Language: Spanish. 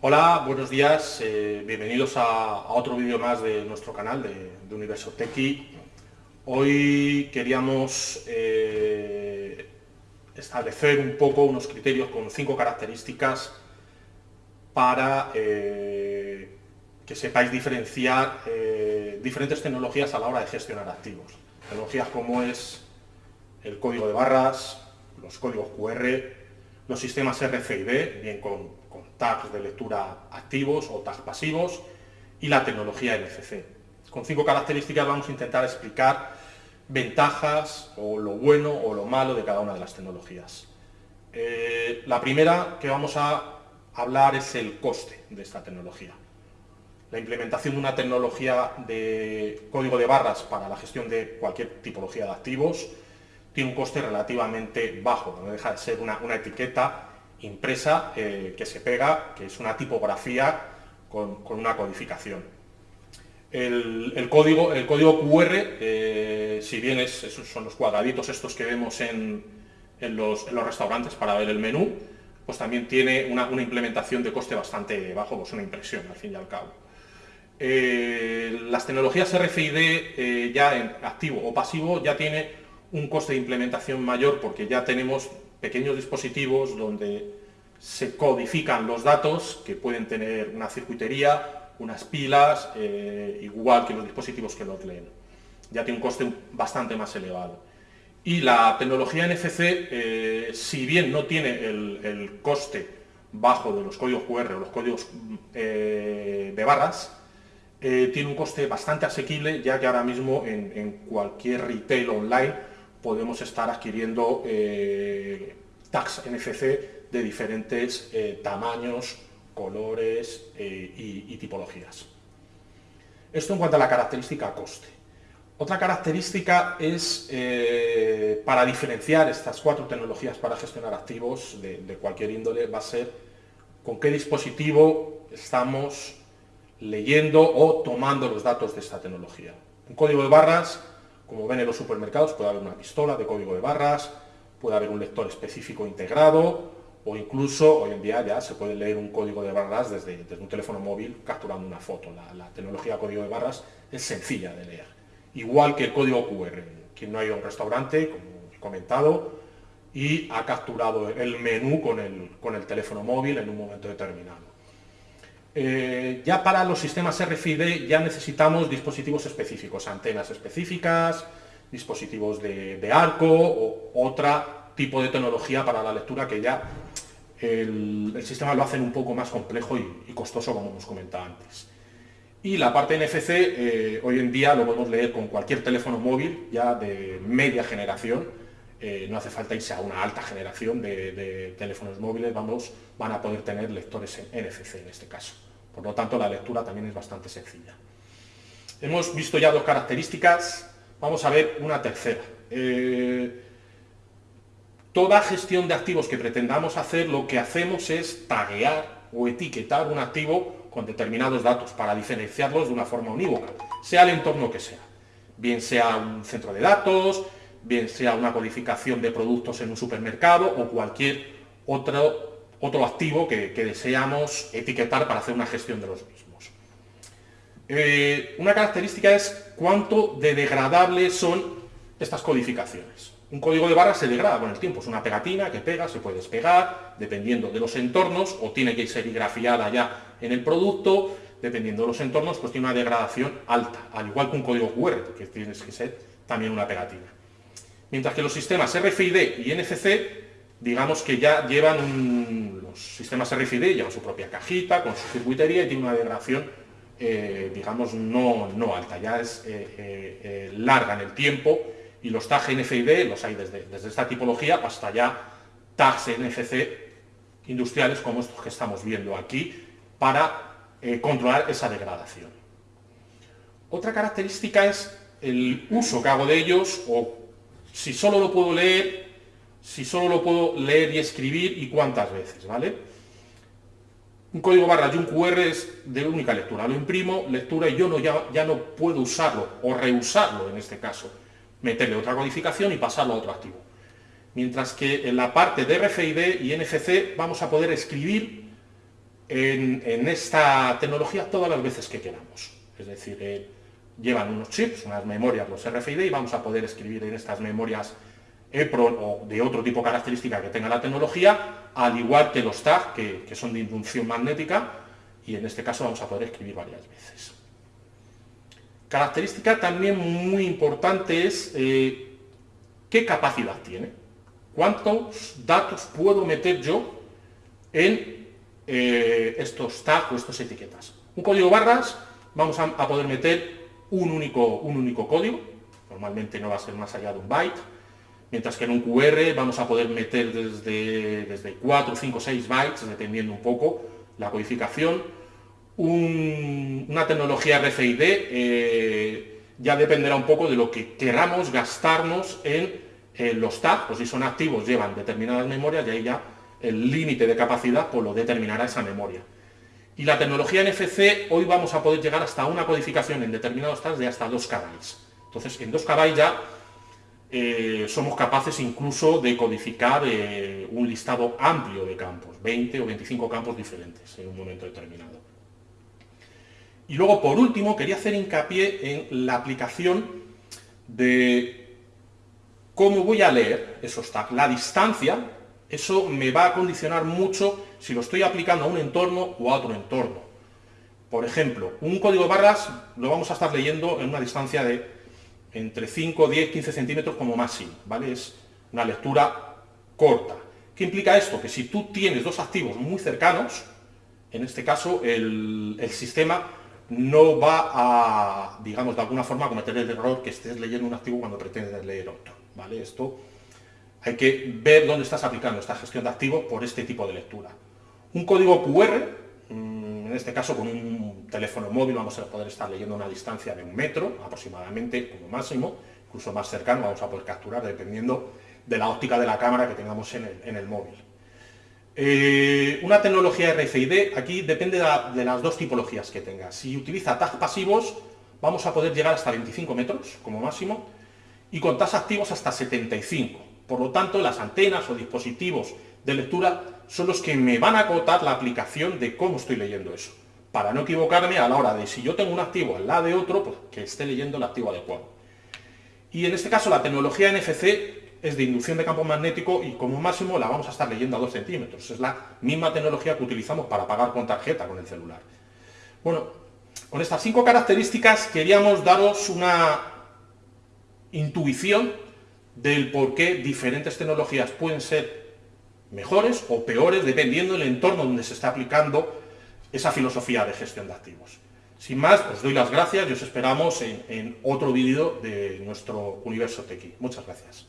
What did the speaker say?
Hola, buenos días, eh, bienvenidos a, otro vídeo más de nuestro canal de, Universo Tequi. Hoy queríamos eh, establecer un poco unos criterios con cinco características para eh, que sepáis diferenciar diferentes tecnologías a la hora de gestionar activos. Tecnologías como es el código de barras, los códigos QR, los sistemas RFID, bien con, tags de lectura activos o tags pasivos, y la tecnología NFC. Con cinco características vamos a intentar explicar ventajas o lo bueno o lo malo de cada una de las tecnologías. Eh, la primera que vamos a hablar es el coste de esta tecnología. La implementación de una tecnología de código de barras para la gestión de cualquier tipología de activos tiene un coste relativamente bajo, no deja de ser una, etiqueta impresa eh, que se pega, que es una tipografía con, una codificación. El, código, el código QR, eh, si bien es, son los cuadraditos estos que vemos en, los, restaurantes para ver el menú, pues también tiene una, implementación de coste bastante bajo, pues una impresión al fin y al cabo. Eh, las tecnologías RFID ya en activo o pasivo ya tiene un coste de implementación mayor porque ya tenemos pequeños dispositivos donde se codifican los datos que pueden tener una circuitería, unas pilas, eh, igual que los dispositivos que los leen. Ya tiene un coste bastante más elevado. Y la tecnología NFC, eh, si bien no tiene el, coste bajo de los códigos QR o los códigos eh, de barras, tiene un coste bastante asequible, ya que ahora mismo en cualquier retail online podemos estar adquiriendo eh, tags NFC de diferentes eh, tamaños, colores eh, y, tipologías. Esto en cuanto a la característica coste. Otra característica es, para diferenciar estas cuatro tecnologías para gestionar activos de, cualquier índole, va a ser con qué dispositivo estamos leyendo o tomando los datos de esta tecnología. Un código de barras como ven en los supermercados puede haber una pistola de código de barras, puede haber un lector específico integrado o incluso hoy en día ya se puede leer un código de barras desde, un teléfono móvil capturando una foto. La, tecnología de código de barras es sencilla de leer. Igual que el código QR. Quien no ha ido a un restaurante, como he comentado, y ha capturado el menú con el teléfono móvil en un momento determinado. Eh, ya para los sistemas RFID ya necesitamos dispositivos específicos, antenas específicas, dispositivos de, arco o otro tipo de tecnología para la lectura que ya el, sistema lo hacen un poco más complejo y, costoso como hemos comentado antes. Y la parte NFC eh, hoy en día lo podemos leer con cualquier teléfono móvil ya de media generación, eh, no hace falta irse a una alta generación de, de, teléfonos móviles, vamos, van a poder tener lectores en NFC en este caso. Por lo tanto, la lectura también es bastante sencilla. Hemos visto ya dos características, vamos a ver una tercera. Eh, toda gestión de activos que pretendamos hacer, lo que hacemos es taguear o etiquetar un activo con determinados datos para diferenciarlos de una forma unívoca, sea el entorno que sea. Bien sea un centro de datos, bien sea una codificación de productos en un supermercado o cualquier otro otro activo que, deseamos etiquetar para hacer una gestión de los mismos. Eh, una característica es cuánto de degradables son estas codificaciones. Un código de barras se degrada con el tiempo, es una pegatina que pega, se puede despegar, dependiendo de los entornos, o tiene que serigrafiada ya en el producto, dependiendo de los entornos, pues tiene una degradación alta, al igual que un código QR, que tiene que ser también una pegatina. Mientras que los sistemas RFID y NFC digamos que ya llevan los sistemas RFID, llevan su propia cajita con su circuitería y tiene una degradación, eh, digamos, no, no, alta, ya es eh, eh, larga en el tiempo y los tags NFID los hay desde, desde esta tipología hasta ya tags NFC industriales como estos que estamos viendo aquí para controlar esa degradación. Otra característica es el uso que hago de ellos o si solo lo puedo leer si solo lo puedo leer y escribir y cuántas veces, ¿vale? Un código barra y un QR es de única lectura. Lo imprimo, lectura y yo no, ya, ya no puedo usarlo o reusarlo en este caso. Meterle otra codificación y pasarlo a otro activo. Mientras que en la parte de RFID y NFC vamos a poder escribir en, esta tecnología todas las veces que queramos. Es decir, eh, llevan unos chips, unas memorias, los RFID, y vamos a poder escribir en estas memorias EPROM o de otro tipo de característica que tenga la tecnología, al igual que los TAG, que, son de inducción magnética, y en este caso vamos a poder escribir varias veces. Característica también muy importante es eh, qué capacidad tiene. ¿Cuántos datos puedo meter yo en eh, estos tags o estas etiquetas? Un código barras vamos a, poder meter un único, un único código, normalmente no va a ser más allá de un byte, mientras que en un QR vamos a poder meter desde, desde 4, 5, 6 bytes, dependiendo un poco la codificación. una tecnología RFID eh, ya dependerá un poco de lo que queramos gastarnos en los tags, pues si son activos llevan determinadas memorias y ahí ya el límite de capacidad pues lo determinará esa memoria. Y la tecnología NFC, hoy vamos a poder llegar hasta una codificación en determinados tags de hasta 2 KB. Entonces, en 2 KB ya eh, somos capaces incluso de codificar eh, un listado amplio de campos, 20 o 25 campos diferentes en un momento determinado. Y luego, por último, quería hacer hincapié en la aplicación de cómo voy a leer esos tags. La distancia, eso me va a condicionar mucho si lo estoy aplicando a un entorno o a otro entorno. Por ejemplo, un código barras lo vamos a estar leyendo en una distancia de entre 5, 10, 15 centímetros como máximo, ¿vale? Es una lectura corta. ¿Qué implica esto? Que si tú tienes dos activos muy cercanos, en este caso el, sistema no va a, digamos, de alguna forma cometer el error que estés leyendo un activo cuando pretendes leer otro. ¿vale? Esto hay que ver dónde estás aplicando esta gestión de activos por este tipo de lectura. Un código QR, en este caso con un teléfono móvil vamos a poder estar leyendo una distancia de un metro aproximadamente como máximo, incluso más cercano vamos a poder capturar dependiendo de la óptica de la cámara que tengamos en el, móvil. Eh, una tecnología RFID, aquí depende de, las dos tipologías que tenga. Si utiliza tags pasivos, vamos a poder llegar hasta 25 metros como máximo, y con tags activos hasta 75. Por lo tanto, las antenas o dispositivos de lectura son los que me van a acotar la aplicación de cómo estoy leyendo eso. Para no equivocarme a la hora de si yo tengo un activo al lado de otro, pues que esté leyendo el activo adecuado. Y en este caso la tecnología NFC es de inducción de campo magnético y como máximo la vamos a estar leyendo a 2 centímetros. Es la misma tecnología que utilizamos para pagar con tarjeta con el celular. Bueno, con estas cinco características queríamos daros una intuición del por qué diferentes tecnologías pueden ser mejores o peores dependiendo del entorno donde se está aplicando esa filosofía de gestión de activos. Sin más, os doy las gracias y os esperamos en, otro vídeo de nuestro Universo Tequi. Muchas gracias.